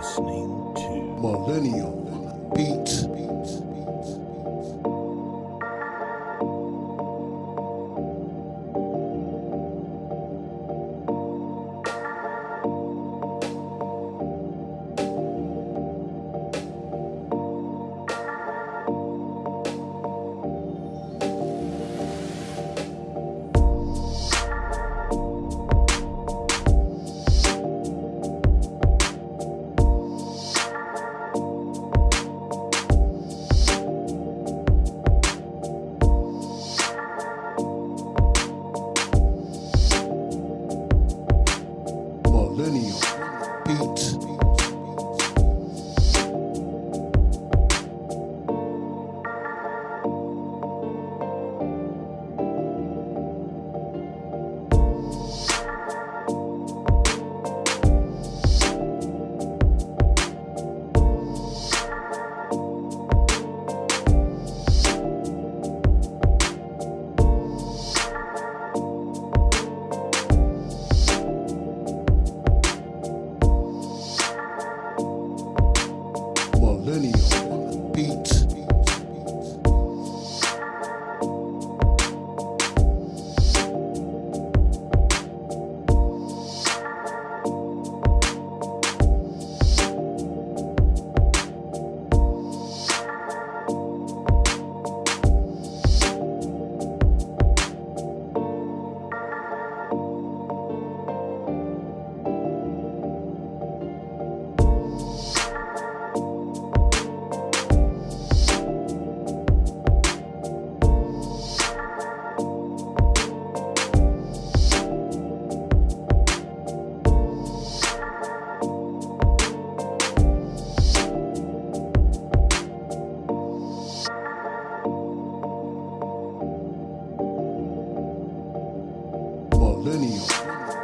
listening to Millennial Beats. Millennial Beats.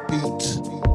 beat.